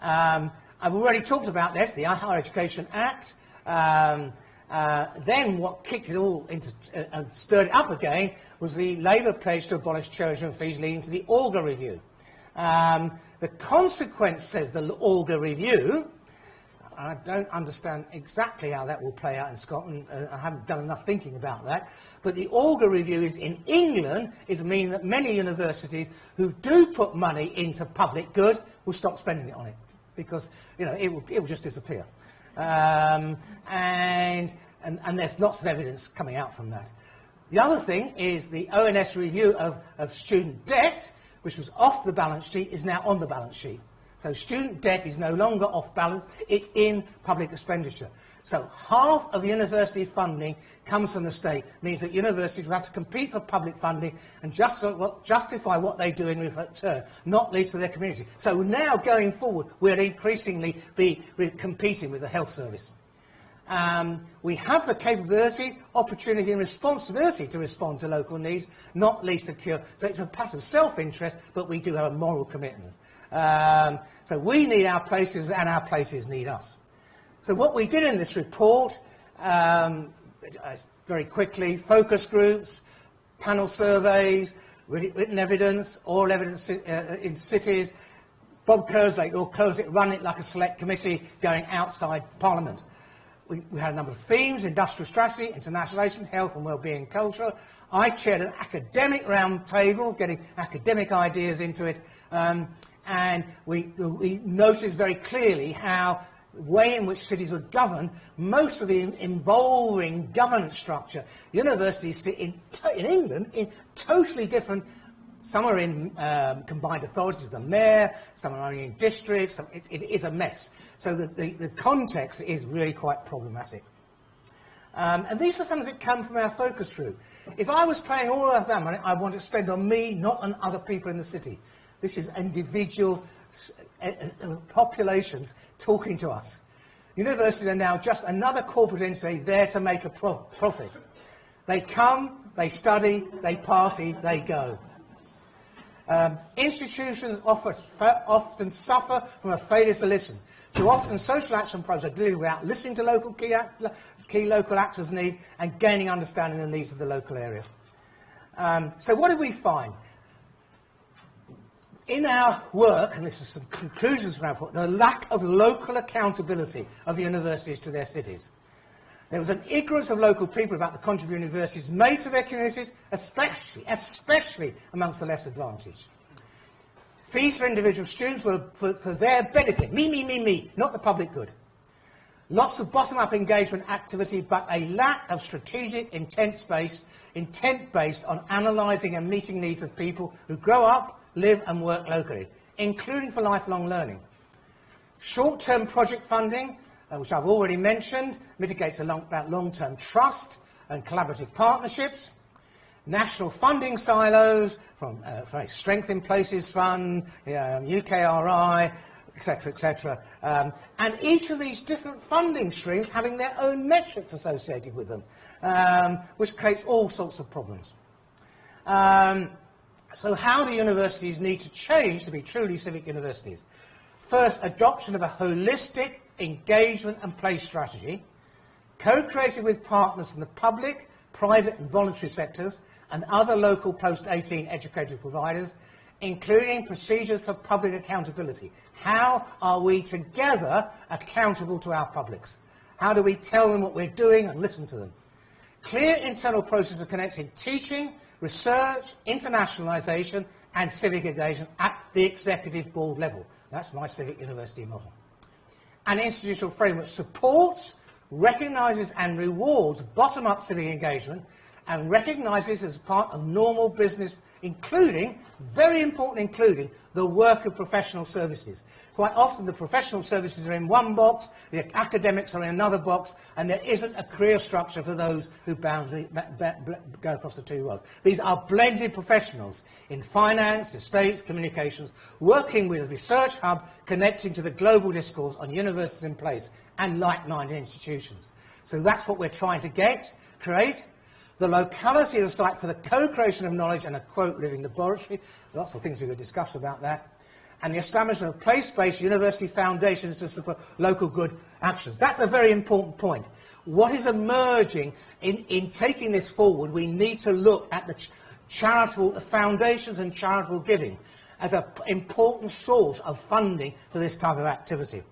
Um, I've already talked about this, the Higher Education Act. Um, uh, then what kicked it all into uh, and stirred it up again was the Labour pledge to abolish tuition fees leading to the Augar Review. Um, the consequence of the Augar Review, I don't understand exactly how that will play out in Scotland. Uh, I haven't done enough thinking about that. But the Augar Review is in England is mean that many universities who do put money into public good will stop spending it on it because you know it will, it will just disappear. Um, and, and, and there's lots of evidence coming out from that. The other thing is the ONS review of, of student debt, which was off the balance sheet, is now on the balance sheet. So student debt is no longer off balance, it's in public expenditure. So half of university funding comes from the state, means that universities will have to compete for public funding and just, well, justify what they do in return, not least for their community. So now going forward, we'll increasingly be competing with the health service. Um, we have the capability, opportunity and responsibility to respond to local needs, not least to cure. So it's a passive self-interest, but we do have a moral commitment. Um, so we need our places and our places need us. So what we did in this report, um, very quickly, focus groups, panel surveys, written evidence, oral evidence uh, in cities, Bob Kerslake, or Kerslake run it like a select committee going outside Parliament. We, had a number of themes, industrial strategy, internationalisation, health and well-being culture. I chaired an academic round table, getting academic ideas into it, um, and we, we noticed very clearly how the way in which cities were governed, most of the involving governance structure, universities sit in, in England in totally different, some are in um, combined authorities with the mayor, some are only in districts, it, it is a mess. So the, the, the, context is really quite problematic. Um, and these are some that come from our focus group. If I was paying all of that money, I want to spend on me, not on other people in the city. This is individual populations talking to us. Universities are now just another corporate entity there to make a pro profit. They come, they study, they party, they go. Um, institutions often suffer from a failure to listen. Too often social action programs are delivered without listening to local key, key local actors' needs and gaining understanding of the needs of the local area. Um, so what did we find? in our work, and this is some conclusions from our report, the lack of local accountability of universities to their cities. There was an ignorance of local people about the contribution universities made to their communities, especially, especially amongst the less advantaged. Fees for individual students were for, for their benefit, me, me, me, me, not the public good. Lots of bottom-up engagement activity, but a lack of strategic, intent-based, intent based on analysing and meeting needs of people who grow up live and work locally, including for lifelong learning. Short-term project funding, uh, which I've already mentioned, mitigates long, about long-term trust and collaborative partnerships. National funding silos from, uh, Strength in Places Fund, um, UKRI, etc., etc. Um, and each of these different funding streams having their own metrics associated with them, um, which creates all sorts of problems. Um, so how do universities need to change to be truly civic universities? First, adoption of a holistic engagement and place strategy, co-created with partners from the public, private and voluntary sectors and other local post-18 educational providers, including procedures for public accountability. How are we together accountable to our publics? How do we tell them what we're doing and listen to them? Clear internal process for connecting teaching, research, internationalisation and civic engagement at the executive board level. That's my civic university model. An institutional framework supports, recognises and rewards bottom-up civic engagement and recognises as part of normal business including, very important including, the work of professional services. Quite often the professional services are in one box, the academics are in another box, and there isn't a career structure for those who boundary, go across the two worlds. These are blended professionals in finance, estates, communications, working with a research hub connecting to the global discourse on universities in place and like-minded institutions. So that's what we're trying to get, create. The locality of the site for the co-creation of knowledge and a, quote, living laboratory. Lots of things we could discuss about that. And the establishment of place-based university foundations to support local good actions. That's a very important point. What is emerging in, in taking this forward, we need to look at the ch charitable foundations and charitable giving as an important source of funding for this type of activity.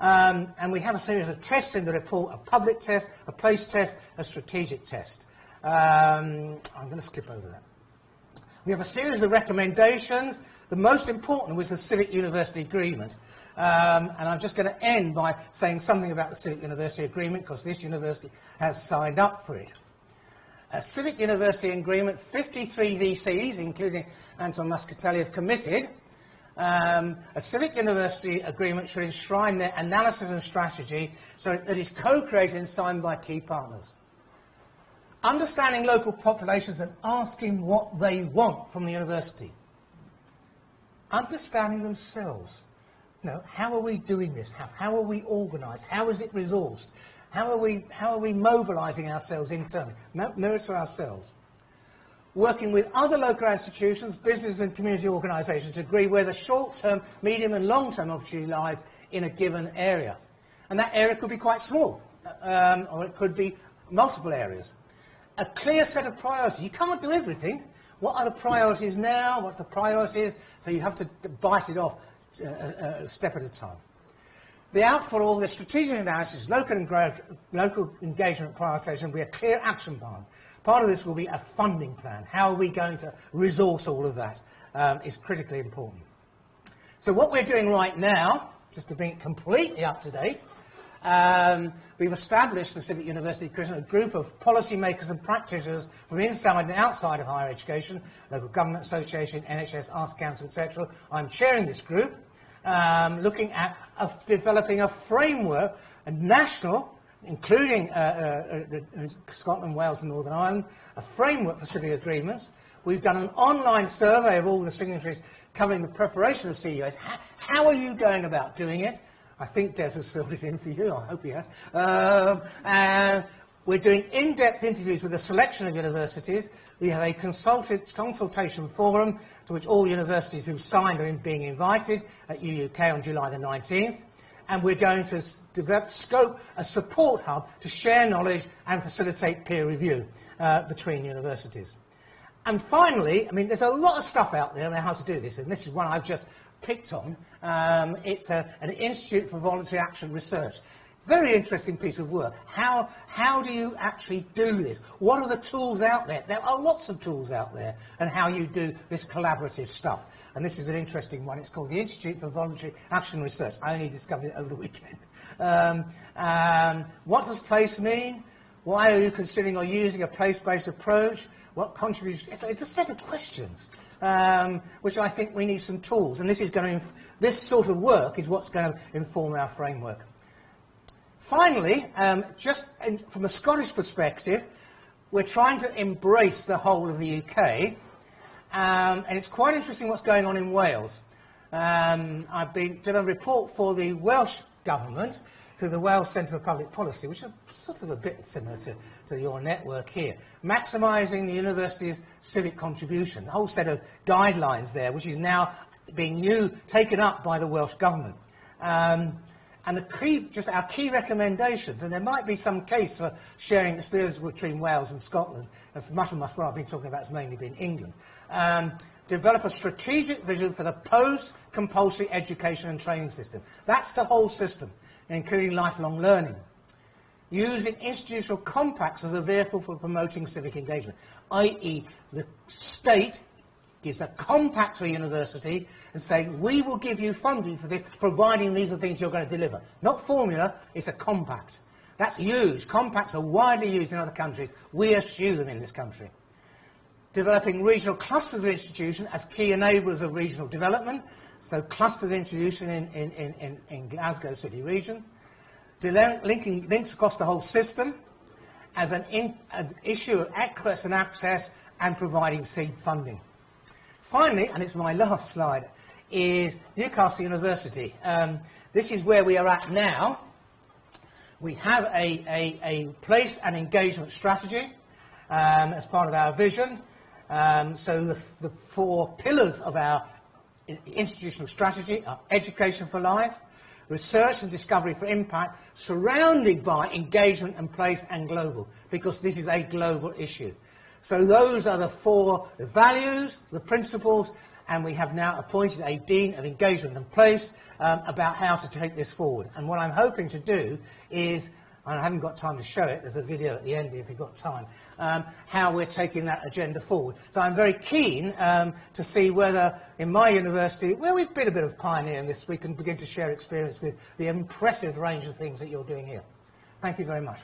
Um, and we have a series of tests in the report, a public test, a place test, a strategic test. Um, I'm going to skip over that. We have a series of recommendations. The most important was the Civic University Agreement. Um, and I'm just going to end by saying something about the Civic University Agreement because this university has signed up for it. A Civic University Agreement, 53 VCs, including Anton Muscatelli, have committed um, a civic university agreement should enshrine their analysis and strategy so that it is co-created and signed by key partners. Understanding local populations and asking what they want from the university. Understanding themselves. You know, how are we doing this? How, how are we organised? How is it resourced? How are we, how are we mobilising ourselves internally? Mirror to ourselves working with other local institutions, business and community organisations to agree where the short-term, medium and long-term opportunity lies in a given area. And that area could be quite small, um, or it could be multiple areas. A clear set of priorities. You can't do everything. What are the priorities now? What are the priorities? So you have to bite it off uh, uh, a step at a time. The output of all this strategic analysis, local, local engagement prioritisation will be a clear action plan Part of this will be a funding plan. How are we going to resource all of that um, is critically important. So what we're doing right now, just to bring it completely up to date, um, we've established the Civic University Christian, a group of policymakers and practitioners from inside and outside of higher education, local government association, NHS, Arts Council, etc. I'm chairing this group, um, looking at developing a framework, a national including uh, uh, uh, Scotland, Wales and Northern Ireland, a framework for civic agreements. We've done an online survey of all the signatories covering the preparation of CUAs. How, how are you going about doing it? I think Des has filled it in for you. I hope he has. Um, and we're doing in-depth interviews with a selection of universities. We have a consultation forum to which all universities who've signed are being invited at UUK on July the 19th. And we're going to develop scope a support hub to share knowledge and facilitate peer review uh, between universities. And finally, I mean, there's a lot of stuff out there on how to do this, and this is one I've just picked on. Um, it's a, an Institute for Voluntary Action Research. Very interesting piece of work. How, how do you actually do this? What are the tools out there? There are lots of tools out there, and how you do this collaborative stuff. And this is an interesting one. It's called the Institute for Voluntary Action Research. I only discovered it over the weekend. Um, um, what does place mean? Why are you considering or using a place-based approach? What contributes? It's, it's, a set of questions, um, which I think we need some tools. And this is going to, this sort of work is what's going to inform our framework. Finally, um, just in, from a Scottish perspective, we're trying to embrace the whole of the UK. Um, and it's quite interesting what's going on in Wales. Um, been did a report for the Welsh government through the Wales Centre for Public Policy, which is sort of a bit similar to, to your network here, maximising the university's civic contribution, a whole set of guidelines there, which is now being new, taken up by the Welsh government. Um, and the key, just our key recommendations, and there might be some case for sharing experience between Wales and Scotland, as much of what I've been talking about has mainly been England. Um, develop a strategic vision for the post-compulsory education and training system. That's the whole system, including lifelong learning. Using institutional compacts as a vehicle for promoting civic engagement, i.e. the state gives a compact to a university and saying, we will give you funding for this, providing these are the things you're going to deliver. Not formula, it's a compact. That's huge. Compacts are widely used in other countries. We eschew them in this country developing regional clusters of institutions as key enablers of regional development, so clusters of institution in, in, in, in, in Glasgow City region, Linking links across the whole system as an, in, an issue of access and access and providing seed funding. Finally, and it's my last slide, is Newcastle University. Um, this is where we are at now. We have a, a, a place and engagement strategy um, as part of our vision. Um, so the, the four pillars of our institutional strategy are education for life, research and discovery for impact, surrounded by engagement and place and global, because this is a global issue. So those are the four values, the principles, and we have now appointed a Dean of Engagement and Place um, about how to take this forward. And what I'm hoping to do is, and I haven't got time to show it, there's a video at the end if you've got time, um, how we're taking that agenda forward. So I'm very keen um, to see whether in my university, where we've been a bit of pioneer in this, we can begin to share experience with the impressive range of things that you're doing here. Thank you very much.